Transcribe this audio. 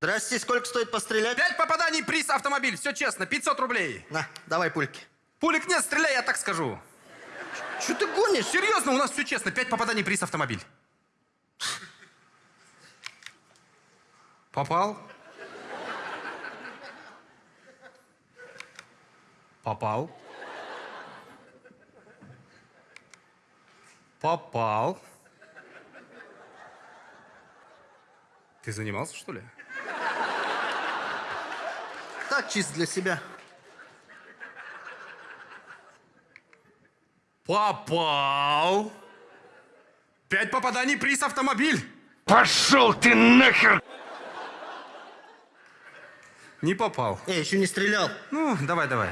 Прости, сколько стоит пострелять? Пять попаданий, приз, автомобиль. Все честно, 500 рублей. На, давай пульки. Пулик нет, стреляй, я так скажу. Что ты гонишь? Серьезно, у нас все честно. Пять попаданий, приз, автомобиль. Попал? Попал. Попал. Ты занимался, что ли? Так, чисто для себя. Попал. Пять попаданий, приз, автомобиль. Пошел ты нахер! Не попал. Эй, еще не стрелял. Ну, давай, давай.